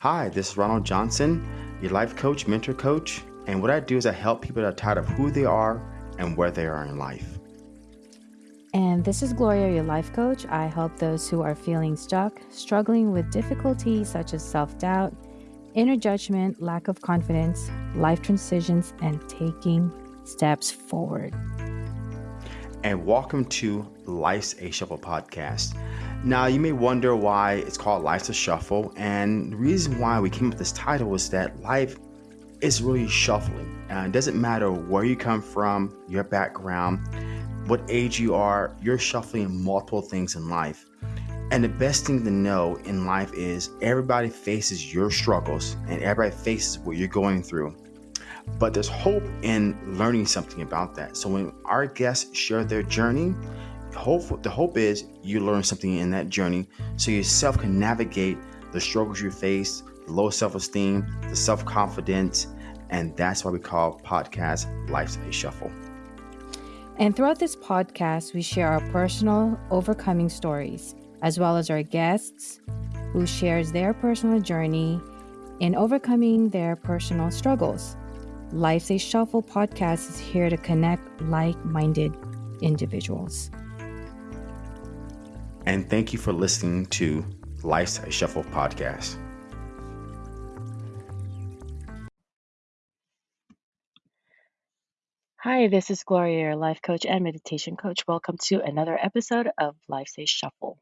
Hi, this is Ronald Johnson, your life coach, mentor coach. And what I do is I help people that are tired of who they are and where they are in life. And this is Gloria, your life coach. I help those who are feeling stuck, struggling with difficulties such as self doubt, inner judgment, lack of confidence, life transitions, and taking steps forward. And welcome to Life's a Shuffle podcast. Now, you may wonder why it's called Life's a Shuffle. And the reason why we came up with this title is that life is really shuffling. Uh, it doesn't matter where you come from, your background, what age you are, you're shuffling multiple things in life. And the best thing to know in life is everybody faces your struggles and everybody faces what you're going through. But there's hope in learning something about that. So when our guests share their journey, hope the hope is you learn something in that journey so yourself can navigate the struggles you face, the low self-esteem, the self-confidence, and that's why we call podcast Life's a Shuffle. And throughout this podcast, we share our personal overcoming stories as well as our guests who shares their personal journey in overcoming their personal struggles. Life's a Shuffle podcast is here to connect like minded individuals. And thank you for listening to Life's a Shuffle podcast. Hi, this is Gloria, your life coach and meditation coach. Welcome to another episode of Life's a Shuffle.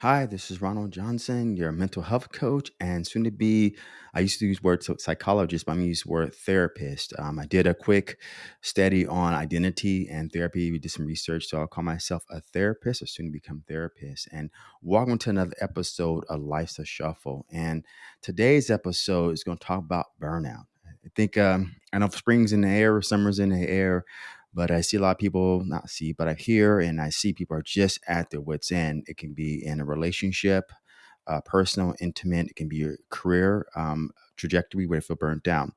Hi, this is Ronald Johnson, your mental health coach, and soon to be. I used to use word psychologist, but I'm going to use word therapist. Um, I did a quick study on identity and therapy. We did some research, so I'll call myself a therapist, or soon to become therapist. And welcome to another episode of Life's a Shuffle. And today's episode is going to talk about burnout. I think um, I know spring's in the air, summer's in the air. But I see a lot of people, not see, but I hear and I see people are just at their wits' end. It can be in a relationship, uh, personal, intimate. It can be your career um, trajectory where you feel burnt down.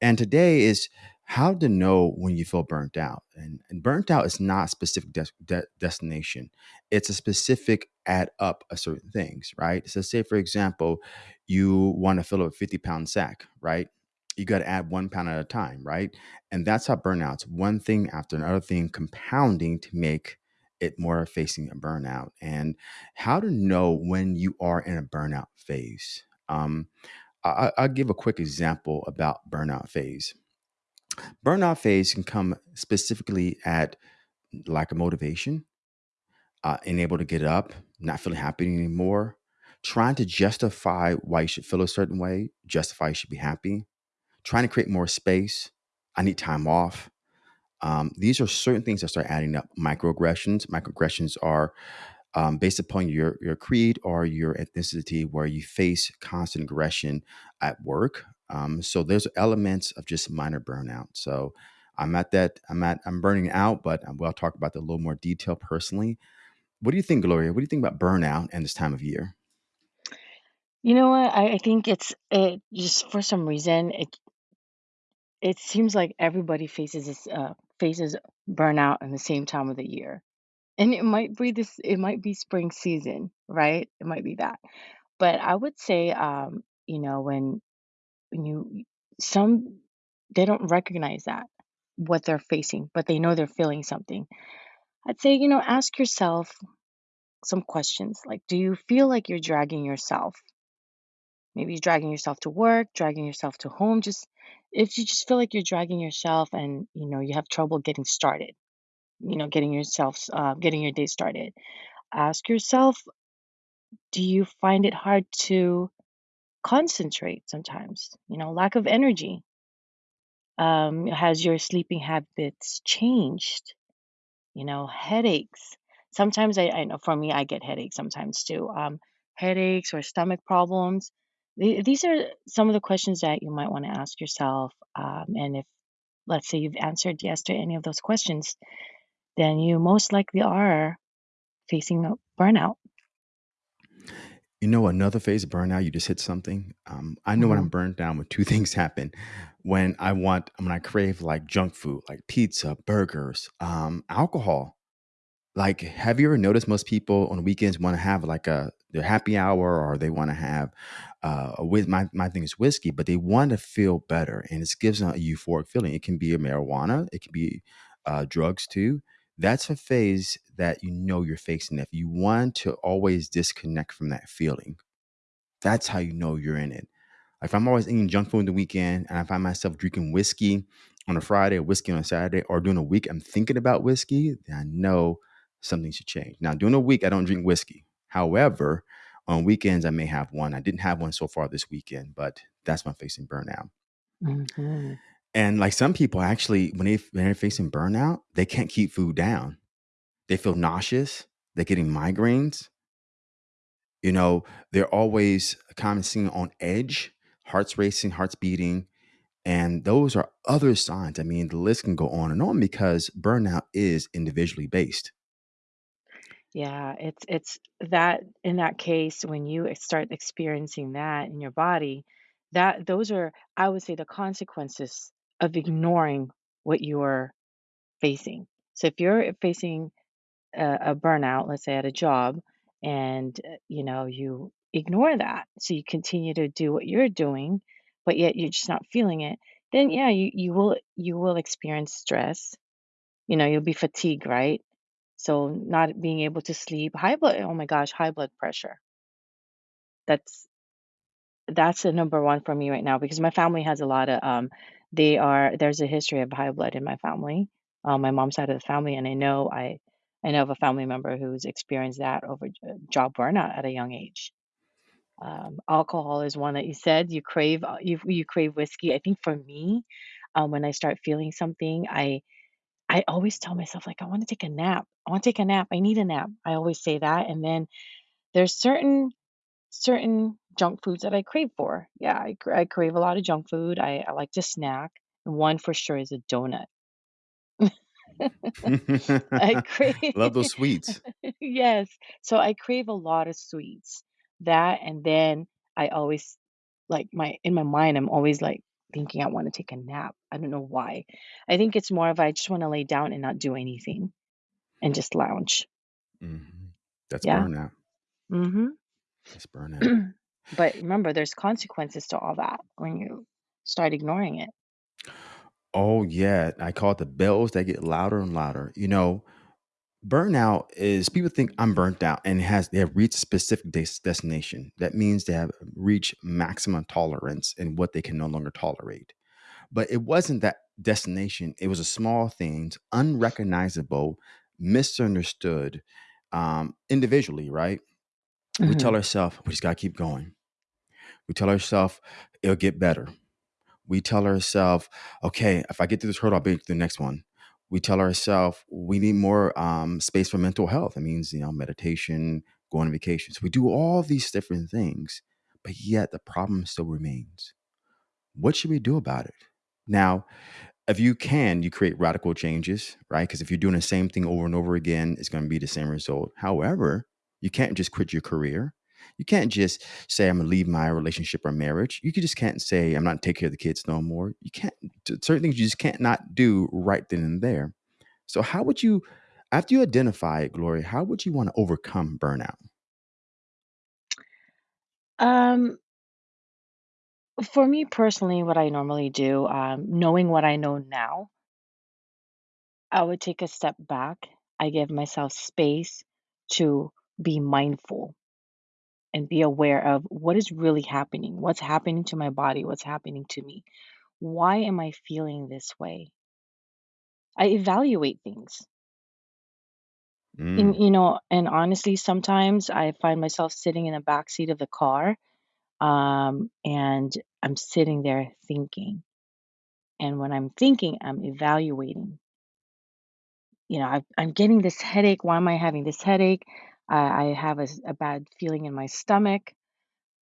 And today is how to know when you feel burnt out. And, and burnt out is not specific de- de- destination. It's a specific add up of certain things, right? So say, for example, you want to fill up a 50 pound sack, right? You got to add one pound at a time, right? And that's how burnout's one thing after another thing compounding to make it more facing a burnout. And how to know when you are in a burnout phase. Um, I, will give a quick example about burnout phase. Burnout phase can come specifically at lack of motivation, uh, unable to get up, not feeling happy anymore, trying to justify why you should feel a certain way, justify you should be happy, trying to create more space. I need time off. Um, these are certain things that start adding up. Microaggressions. Microaggressions are um, based upon your your creed or your ethnicity, where you face constant aggression at work. Um, so there's elements of just minor burnout. So I'm at that. I'm at. I'm burning out, but we'll talk about that a little more detail personally. What do you think, Gloria? What do you think about burnout and this time of year? You know what? I, I think it's it just for some reason it it seems like everybody faces this uh faces burnout in the same time of the year. And it might be this it might be spring season, right? It might be that. But I would say um, you know, when when you some they don't recognize that what they're facing, but they know they're feeling something. I'd say, you know, ask yourself some questions like do you feel like you're dragging yourself maybe you're dragging yourself to work dragging yourself to home just if you just feel like you're dragging yourself and you know you have trouble getting started you know getting yourself uh, getting your day started ask yourself do you find it hard to concentrate sometimes? You know lack of energy. Um, has your sleeping habits changed? You know headaches. Sometimes I, I know for me i get headaches sometimes too um, headaches or stomach problems these are some of the questions that you might want to ask yourself. Um, and if, let's say, you've answered yes to any of those questions, then you most likely are facing a burnout. You know, another phase of burnout, you just hit something. Um, I know when I'm mm-hmm. burned down when two things happen. When I want, when I crave like junk food, like pizza, burgers, um, alcohol. Like, have you ever noticed most people on weekends want to have like a their happy hour or they want to have uh, a my my thing is whiskey, but they want to feel better, and it gives them a euphoric feeling. It can be a marijuana, it can be uh, drugs too. That's a phase that you know you're facing. If you want to always disconnect from that feeling, that's how you know you're in it. If I'm always eating junk food in the weekend and I find myself drinking whiskey on a Friday or whiskey on a Saturday or during a week, I'm thinking about whiskey, then I know something should change. Now, during a week, I don't drink whiskey. However, on weekends, I may have one. I didn't have one so far this weekend, but that's when I'm facing burnout. hmm And like some people actually, when, they, when they're facing burnout, they can't keep food down. They feel nauseous. They're getting migraines. You know, they're always seen on edge, hearts racing, hearts beating. And those are other signs. I mean, the list can go on and on because burnout is individually based. Yeah, it's it's that in that case when you start experiencing that in your body, that those are I would say the consequences of ignoring what you're facing. So if you're facing a, a burnout, let's say at a job, and uh, you know you ignore that, so you continue to do what you're doing, but yet you're just not feeling it, then yeah, you you will you will experience stress. You know, you'll be fatigued, right? So not being able to sleep, high blood, oh my gosh, high blood pressure. That's that's the number one for me right now because my family has a lot of um they are there's a history of high blood in my family, um, my mom's side of the family, and I know I I know of a family member who's experienced that over j- job burnout at a young age. Um, alcohol is one that you said you crave uh, you you crave whiskey. I think for me, um, when I start feeling something, I I always tell myself like I want to take a nap. I want to take a nap. I need a nap. I always say that, and then there's certain certain junk foods that I crave for. Yeah, I, cra- I crave a lot of junk food. I, I like to snack. And one for sure is a donut. I crave, Love those sweets. yes. So I crave a lot of sweets. That, and then I always, like, my, in my mind, I'm always like thinking I want to take a nap. I don't know why. I think it's more of I just want to lay down and not do anything and just lounge. Mhm. That's Yeah. burnout. hmm That's burnout. But remember, there's consequences to all that when you start ignoring it. Oh, yeah. I call it the bells that get louder and louder. You know, burnout is people think I'm burnt out and has they have reached a specific des- destination. That means they have reached maximum tolerance and what they can no longer tolerate. But it wasn't that destination. It was a small things, unrecognizable, misunderstood um, individually, right? We tell hmm ourselves we just gotta keep going. We tell ourselves it'll get better. We tell ourselves, okay, if I get through this hurdle, I'll be through the next one. We tell ourselves we need more um, space for mental health. It means, you know, meditation, going on vacations. We do all these different things, but yet the problem still remains. What should we do about it? Now, if you can, you create radical changes, right? Because if you're doing the same thing over and over again, it's going to be the same result. However, you can't just quit your career. You can't just say, I'm going to leave my relationship or marriage. You just can't say, I'm not taking care of the kids no more. You can't, certain things you just can't not do right then and there. So, how would you, after you identify it, Gloria, how would you want to overcome burnout? Um, for me personally, what I normally do, um, knowing what I know now, I would take a step back. I give myself space to be mindful and be aware of what is really happening, what's happening to my body, what's happening to me. Why am I feeling this way? I evaluate things. And, Mm. you know, and honestly, sometimes I find myself sitting in the back seat of the car, um, and I'm sitting there thinking. And when I'm thinking, I'm evaluating. You know, i I'm getting this headache. Why am I having this headache? I, I have a, s- a bad feeling in my stomach,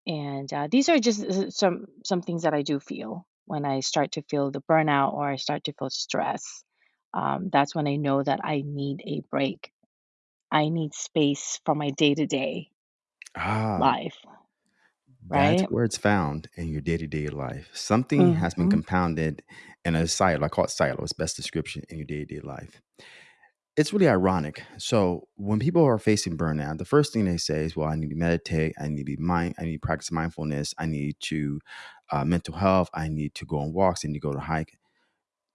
and uh, these are just uh, some some things that I do feel when I start to feel the burnout or I start to feel stress. Um, that's when I know that I need a break. I need space from my day to day Ah, life, That's right? where it's found in your day-to-day life. Something has been hmm compounded in a silo. I call it silo. It's best description in your day-to-day life. it's really ironic. So when people are facing burnout, the first thing they say is, "Well, I need to meditate. I need to be mind. I need to practice mindfulness. I need to uh, mental health. I need to go on walks. I need to go to hike."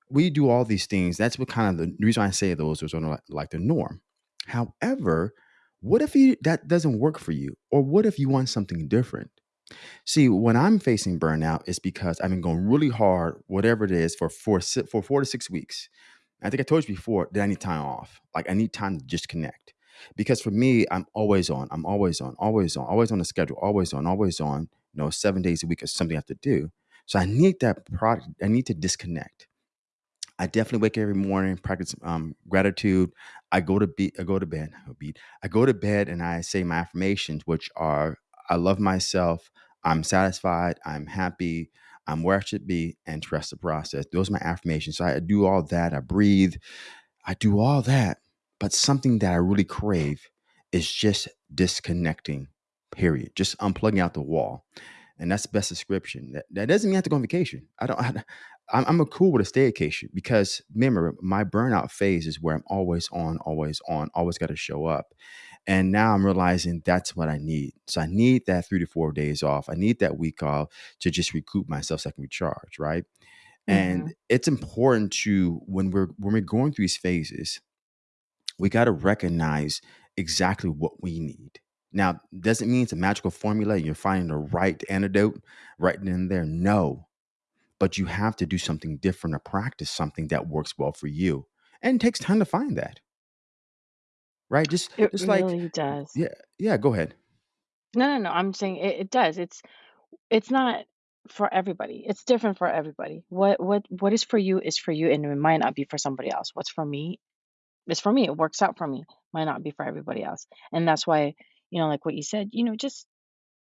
We do all these things. That's what kind of the reason I say those are sort of like, like the norm. However, what if you, that doesn't work for you, or what if you want something different? See, when I'm facing burnout, it's because I've been going really hard, whatever it is, for four for four to six weeks. I think I told you before that I need time off. Like I need time to just connect. Because for me, I'm always on. I'm always on, always on, always on the schedule, always on, always on. You know, seven days a week is something I have to do. So I need that product. I need to disconnect. I definitely wake every morning, practice um, gratitude. I go to be, I go to bed. I beat. I go to bed and I say my affirmations, which are: I love myself. I'm satisfied. I'm happy. I'm where I should be, and trust the process. Those are my affirmations. So I do all that. I breathe. I do all that, but something that I really crave is just disconnecting. Period. Just unplugging out the wall, and that's the best description. That, that doesn't mean I have to go on vacation. I don't. I, I'm, I'm a cool with a staycation because remember, my burnout phase is where I'm always on, always on, always got to show up. And now I'm realizing that's what I need. So I need that three to four days off. I need that week off to just recoup myself so I can recharge, right? hmm And it's important to when we're when we're going through these phases, we got to recognize exactly what we need. Now, doesn't mean it's a magical formula. You're finding the right antidote right then and there. No, but you have to do something different or practice something that works well for you. And it takes time to find that, right? Just It just like really does. yeah, yeah, go ahead. No, no, no. I'm saying it, it does. It's it's not for everybody. It's different for everybody. What what what is for you is for you, and it might not be for somebody else. What's for me is for me. It works out for me. Might not be for everybody else, and that's why you know, like what you said. You know, just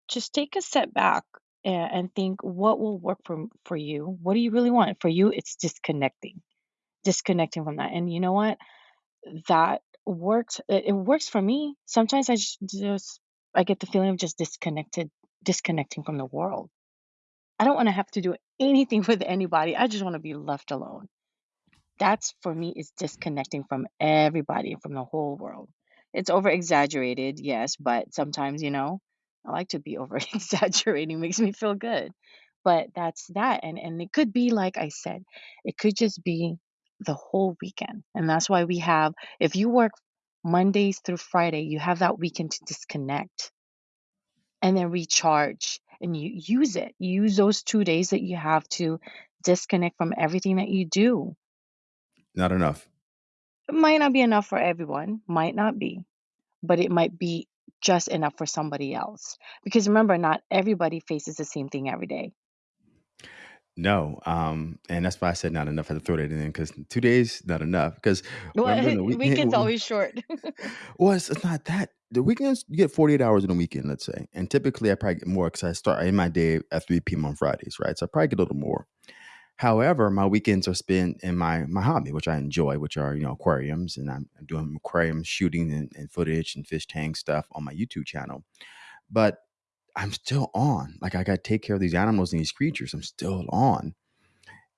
just take a step back and, and think what will work for for you. What do you really want? For you, it's disconnecting, disconnecting from that. And you know what? That works. It, works for me. Sometimes I just, just I get the feeling of just disconnected, disconnecting from the world. I don't want to have to do anything with anybody. I just want to be left alone. That's for me is disconnecting from everybody, from the whole world. It's over exaggerated, yes, but sometimes, you know, I like to be over exaggerating, makes me feel good. But that's that. And and it could be like I said, it could just be the whole weekend. And that's why we have if you work Mondays through Friday, you have that weekend to disconnect and then recharge and you use it. Use those 2 days that you have to disconnect from everything that you do. Not enough. It might not be enough for everyone, might not be, but it might be just enough for somebody else. Because remember, not everybody faces the same thing every day. No, um, and that's why I said not enough. I had to throw that in because two days not enough. Because when I'm Well, doing the weekend's weekend, always short. well, it's, it's not that. The weekends you get 48 hours in a weekend, let's say, and typically I probably get more because I start in my day at 3 p.m. on Fridays, right? So I probably get a little more. However, my weekends are spent in my my hobby, which I enjoy, which are you know aquariums, and I'm doing aquarium shooting and, and footage and fish tank stuff on my YouTube channel. But I'm still on. Like I got to take care of these animals and these creatures. I'm still on,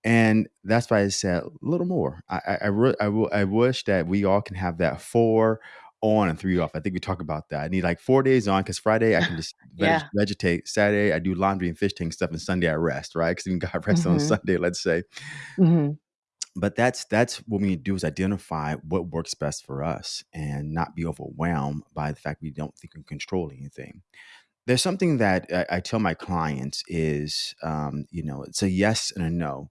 and that's why I said a little more. I I I, re- I, w- I wish that we all can have that four on and three off. I think we talk about that. I need like four days on because Friday I can just veg- Yeah. vegetate. Saturday I do laundry and fish tank stuff, and Sunday I rest. Right? Because even got rest on Mhm. Sunday. Let's say Mhm. but that's that's what we need to do is identify what works best for us and not be overwhelmed by the fact we don't think we can control anything there's something that i, I tell my clients is um, you know it's a yes and a no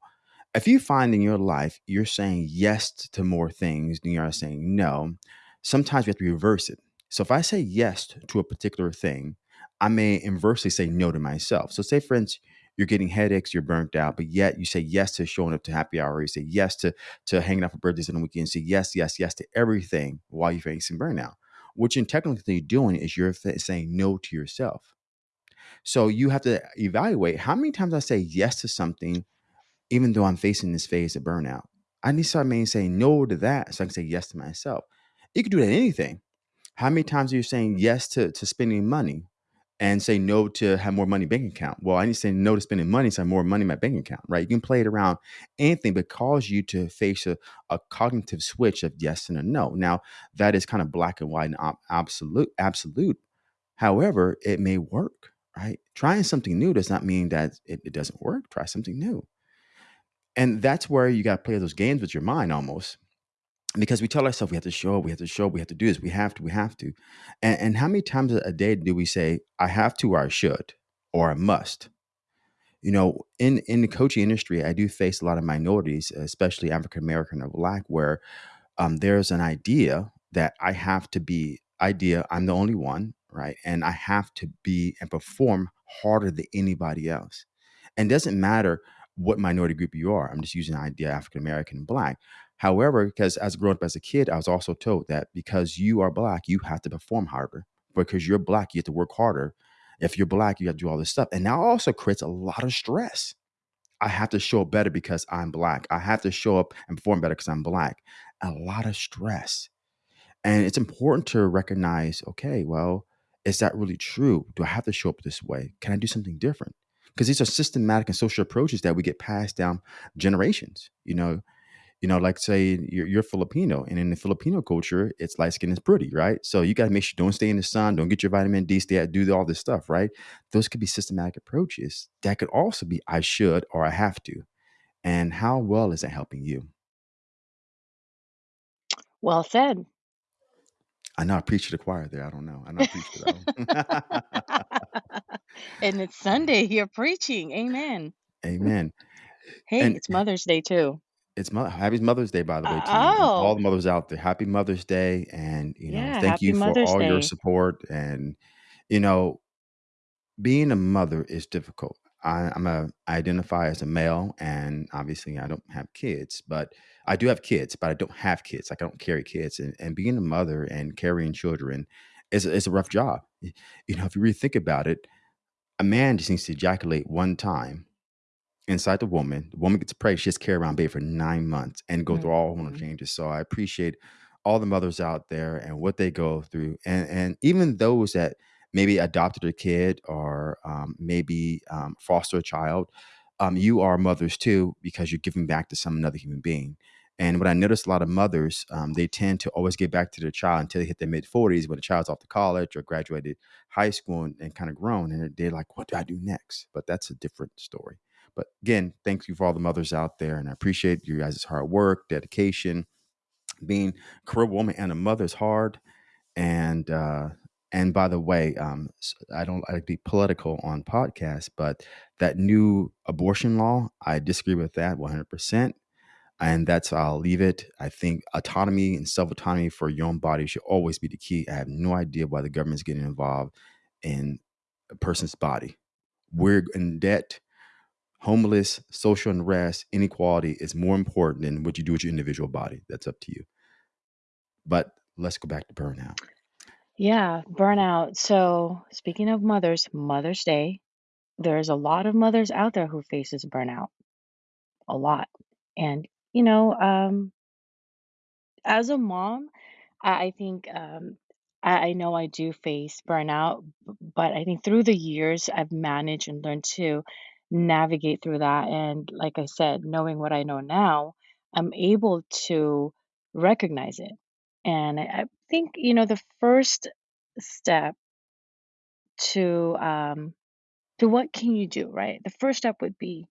if you find in your life you're saying yes to more things than you are saying no, sometimes we have to reverse it. So if I say yes to a particular thing, I may inversely say no to myself. So say for instance, you're getting headaches, you're burnt out, but yet you say yes to showing up to happy hour, you say yes to to hanging out for birthdays on the weekend, say yes, yes, yes to everything while you're facing burnout. What you're technically doing is you're saying no to yourself. So you have to evaluate how many times I say yes to something even though I'm facing this phase of burnout. I need to start maybe saying no to that so I can say yes to myself. You can do that anything. How many times are you saying yes to, to spending money? And say no to have more money bank account. Well, I need to say no to spending money so I have more money in my bank account, right? You can play it around anything, but cause you to face a, a cognitive switch of yes and a no. Now, that is kind of black and white and ob- absolute, absolute. However, it may work, right? Trying something new does not mean that it, it doesn't work. Try something new. And that's where you got to play those games with your mind almost because we tell ourselves we have to show up, we have to show up, we have to do this, we have to, we have to. And, and how many times a day do we say, I have to or I should or I must? You know, in, in the coaching industry, I do face a lot of minorities, especially African American or Black, where um, there's an idea that I have to be idea I'm the only one, right? And I have to be and perform harder than anybody else. And it doesn't matter what minority group you are. I'm just using the idea African American and black. However, because as growing up as a kid, I was also told that because you are black, you have to perform harder. Because you're black, you have to work harder. If you're black, you have to do all this stuff. And that also creates a lot of stress I have to show up better because I'm black. I have to show up and perform better because I'm black. A lot of stress. And it's important to recognize okay, well, is that really true? Do I have to show up this way? Can I do something different? Because these are systematic and social approaches that we get passed down generations. You know, you know, like say you're, you're Filipino, and in the Filipino culture, it's light skin is pretty, right? So you got to make sure don't stay in the sun, don't get your vitamin D, stay at, do all this stuff, right? Those could be systematic approaches. That could also be I should or I have to. And how well is that helping you? Well said. I know I preach to the choir there. I don't know. I know I preach to that and it's Sunday. You're preaching. Amen. Amen. Hey, And it's Mother's Day too. It's Mo- happy Mother's Day, by the way, to and all oh. the Oh, mothers out there. Happy Mother's Day, and you know, yeah. thank you for Mother's all your support. And you know, being a mother is difficult. I, I'm a I identify as a male, and obviously I don't have kids, but I do have kids, but I don't have kids. Like I don't carry kids, and, and being a mother and carrying children is is a rough job. You know, if you really think about it, a man just needs to ejaculate one time inside the woman. The woman gets pregnant. She has to carry around baby for nine months and go through all hormonal hmm changes. So I appreciate all the mothers out there and what they go through, and and even those that maybe adopted a kid or um, maybe um, foster a child. Um, you are mothers too because you're giving back to some another human being. And what I noticed, a lot of mothers, um, they tend to always give back to their child until they hit their mid 40s when the child's off to college or graduated high school and, and kind of grown. And they're like, what do I do next? But that's a different story. But again, thank you for all the mothers out there, and I appreciate you guys' hard work, dedication. Being a career woman and a mother is hard, and uh, and by the way, um, I don't like to be political on podcasts, but that new abortion law, I disagree with that 100%. And that's I'll leave it. I think autonomy and self autonomy for your own body should always be the key. I have no idea why the government's getting involved in a person's body. We're in debt homeless, social unrest, inequality is more important than what you do with your individual body. That's up to you. But let's go back to burnout. Yeah, burnout. So, speaking of mothers, Mother's Day, there's a lot of mothers out there who faces burnout, a lot. And, you know, um, as a mom, I think um, I, know I do face burnout, but I think through the years I've managed and learned to navigate through that. And like I said, knowing what I know now, I'm able to recognize it. And I, think, you know, the first step to um, to what can you do, right? The first step would be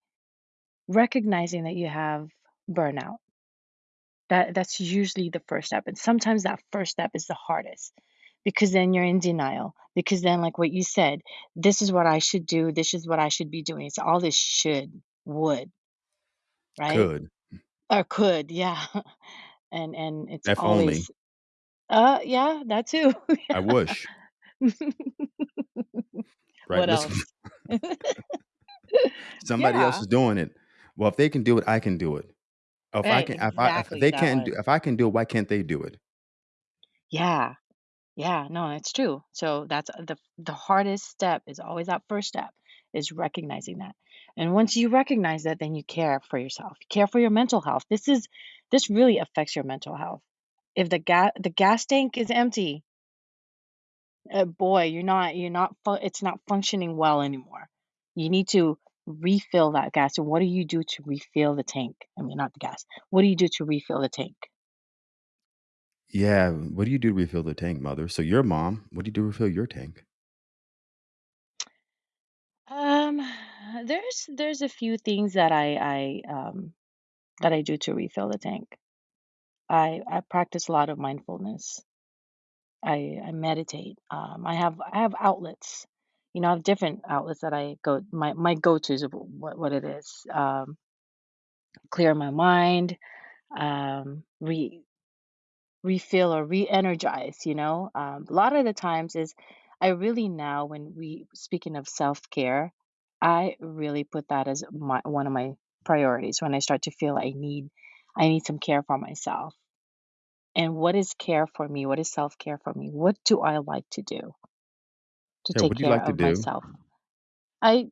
recognizing that you have burnout. That that's usually the first step. And sometimes that first step is the hardest because then you're in denial. Because then, like what you said, this is what I should do, this is what I should be doing. It's all this should, would, right? Could. Or could, yeah. And and it's If only. always uh yeah, that too. I wish. Right. What else? somebody else Yeah, is doing it. Well, if they can do it, I can do it. If I right, can if I if exactly they that can't do one. if I can do it, why can't they do it? Yeah. Yeah, no, it's true. So that's the the hardest step is always that first step is recognizing that. And once you recognize that, then you care for yourself. You care for your mental health. This is this really affects your mental health. If the gas the gas tank is empty, uh, boy, you're not you're not fu- it's not functioning well anymore. You need to refill that gas. And what do you do to refill the tank? I mean, not the gas. What do you do to refill the tank? Yeah, what do you do to refill the tank, mother? So your mom, what do you do to refill your tank? Um, there's there's a few things that I I um that I do to refill the tank. I I practice a lot of mindfulness. I I meditate. Um, I have I have outlets. You know, I have different outlets that I go my my go-tos of what what it is. Um, clear my mind, um, re refill or re-energize, you know. Um, a lot of the times is I really now when we speaking of self-care, I really put that as my one of my priorities when I start to feel I need I need some care for myself. And what is care for me? What is self-care for me? What do I like to do to Yeah, take what do you care like to of do? myself? I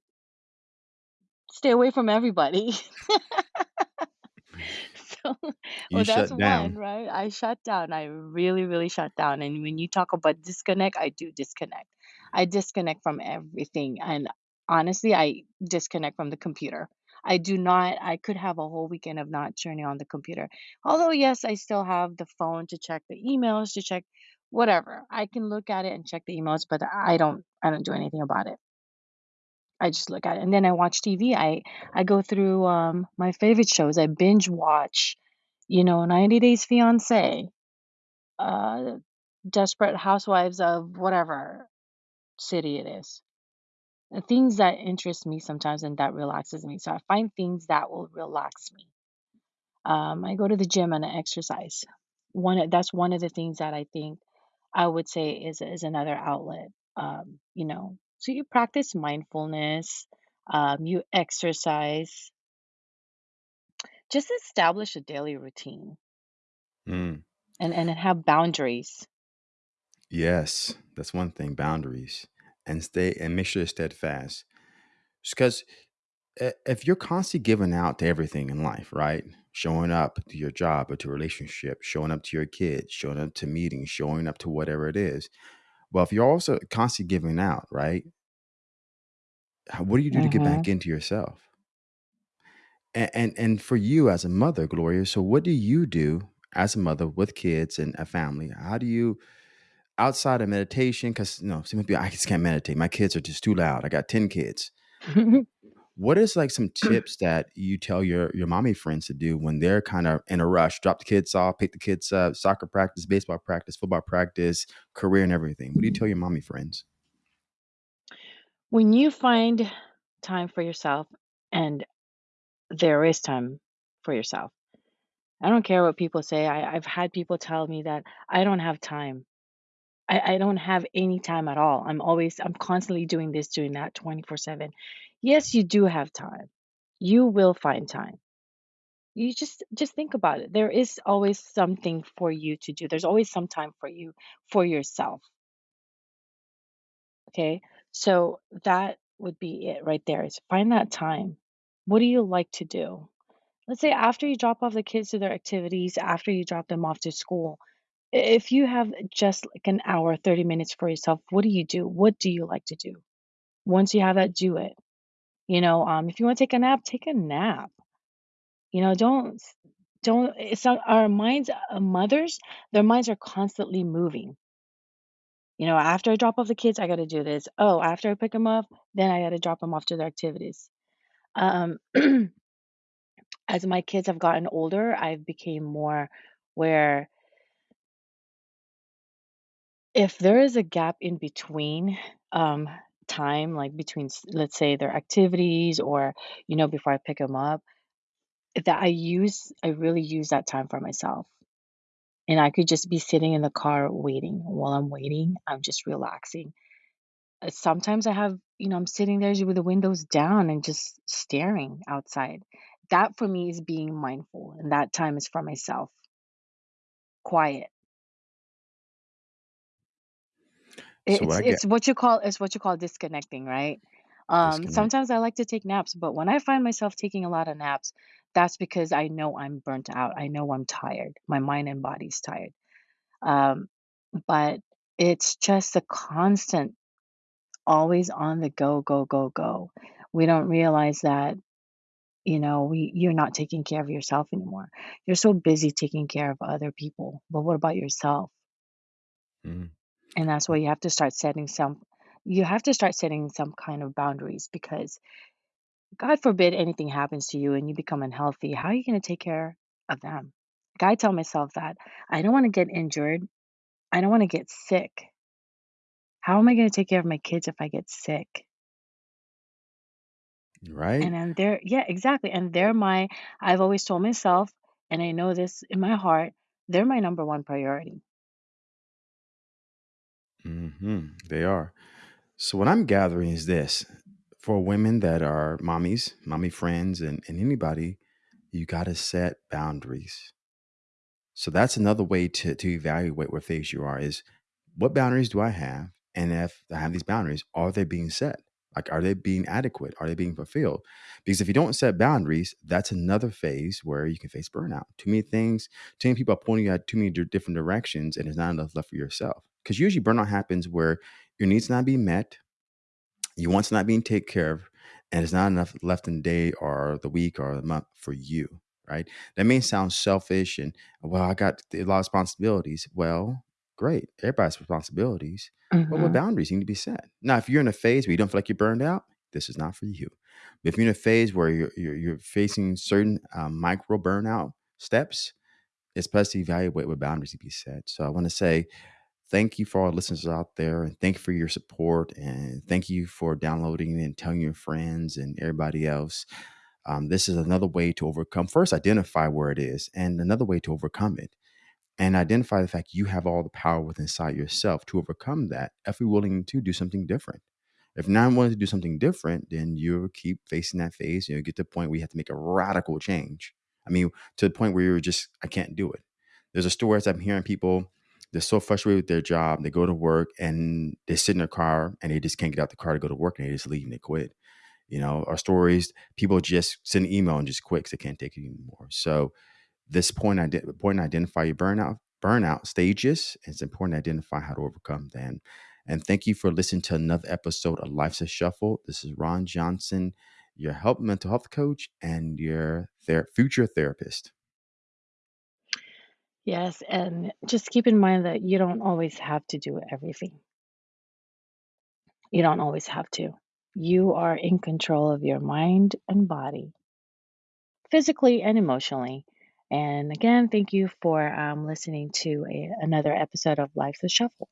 stay away from everybody. You well, that's shut one, down. right? I shut down. I really, really shut down. And when you talk about disconnect, I do disconnect. I disconnect from everything. And honestly, I disconnect from the computer. I do not, I could have a whole weekend of not turning on the computer. Although, yes, I still have the phone to check the emails, to check whatever. I can look at it and check the emails, but I don't, I don't do anything about it. I just look at it. And then I watch TV. I I go through um my favorite shows. I binge watch, you know, 90 Days Fiancé, uh Desperate Housewives of whatever city it is. Things that interest me sometimes and that relaxes me. So I find things that will relax me. Um, I go to the gym and I exercise. One that's one of the things that I think I would say is is another outlet. Um, you know, so you practice mindfulness, um, you exercise, just establish a daily routine Mm, and and have boundaries. yes, that's one thing, boundaries. And stay and make sure you're steadfast. Because if you're constantly giving out to everything in life, right? Showing up to your job or to a relationship, showing up to your kids, showing up to meetings, showing up to whatever it is. Well, if you're also constantly giving out, right? What do you do to get back hmm into yourself? And, and and for you as a mother, Gloria, so what do you do as a mother with kids and a family? How do you outside of meditation? Because you know, some people I just can't meditate. My kids are just too loud. I got ten kids. What is like some tips that you tell your your mommy friends to do when they're kind of in a rush? Drop the kids off, pick the kids up, soccer practice, baseball practice, football practice, career and everything. What do you tell your mommy friends? when you find time for yourself, and there is time for yourself. I don't care what people say. I, I've had people tell me that I don't have time. I, I don't have any time at all. I'm always, I'm constantly doing this, doing that 24 7. Yes, you do have time. You will find time. You just just think about it. There is always something for you to do. There's always some time for you for yourself, okay? So that would be it right there is find that time. What do you like to do? Let's say after you drop off the kids to their activities, after you drop them off to school, if you have just like an hour, 30 minutes for yourself, what do you do? What do you like to do? Once you have that, do it. You know, um, if you want to take a nap, take a nap. You know, don't don't it's not our minds, uh, mothers, their minds are constantly moving. You know, after I drop off the kids, I got to do this. Oh, after I pick them up, then I got to drop them off to their activities. Um, as my kids have gotten older, I've became more where if there is a gap in between um, time, like between, let's say, their activities or, you know, before I pick them up, that I use, I really use that time for myself. And I could just be sitting in the car waiting. While I'm waiting, I'm just relaxing. Uh, Sometimes I have, you know, I'm sitting there with the windows down and just staring outside. That for me is being mindful, and that time is for myself, quiet. It- So It's I get it's what you call it's what you call disconnecting, right? Um, disconnect. sometimes I like to take naps, but when I find myself taking a lot of naps, that's because I know I'm burnt out. I know I'm tired. My mind and body's tired. Um, but It's just a constant, always on the go, go, go, go. We don't realize that, you know, we you're not taking care of yourself anymore. You're so busy taking care of other people, but what about yourself? And that's why you have to start setting some you have to start setting some kind of boundaries because God forbid anything happens to you and you become unhealthy, how are you going to take care of them? Like I tell myself that I don't want to get injured. I don't want to get sick. How am I going to take care of my kids if I get sick? Right? And then they're, yeah, exactly. And they're my, I've always told myself, and I know this in my heart, they're my number one priority. Hmm They are. So what I'm gathering is this: for women that are mommies, mommy friends, and, and anybody, you got to set boundaries. So that's another way to to evaluate what phase you are is what boundaries do I have? And if I have these boundaries, are they being set? Like, are they being adequate? Are they being fulfilled? Because if you don't set boundaries, that's another phase where you can face burnout. Too many things, too many people are pointing you at too many di- different directions, and there's not enough left for yourself. Because usually burnout happens where your needs not being met, you want not being taken care of, and it's not enough left in the day or the week or the month for you, right? That may sound selfish and, well, I got a lot of responsibilities. Well, great. Everybody has responsibilities, but what boundaries need to be set? Now, if you're in a phase where you don't feel like you're burned out, this is not for you. But if you're in a phase where you're, you're, you're facing certain um, micro burnout steps, it's best to evaluate what boundaries need to be set. So I want to say, thank you for all listeners out there and thank you for your support and thank you for downloading and telling your friends and everybody else. Um, this is another way to overcome first identify where it is and another way to overcome it and identify the fact you have all the power within inside yourself to overcome that if you're willing to do something different. If not willing to do something different then you'll keep facing that phase you'll get to the point where you have to make a radical change. I mean to the point where you're just i can't do it. There's a story as i'm hearing people they're so frustrated with their job they go to work and they sit in their car and they just can't get out the car to go to work and they just leave and they quit you know our stories people just send an email and just quit because they can't take it anymore so this point, important to identify your burnout burnout stages. It's important to identify how to overcome them. And thank you for listening to another episode of Life's a Shuffle. This is Ron Johnson, your help mental health coach and your ther- future therapist. Yes. And just keep in mind that you don't always have to do everything. You don't always have to. You are in control of your mind and body. physically and emotionally. And again, thank you for um, listening to a, another episode of Life's a Shuffle.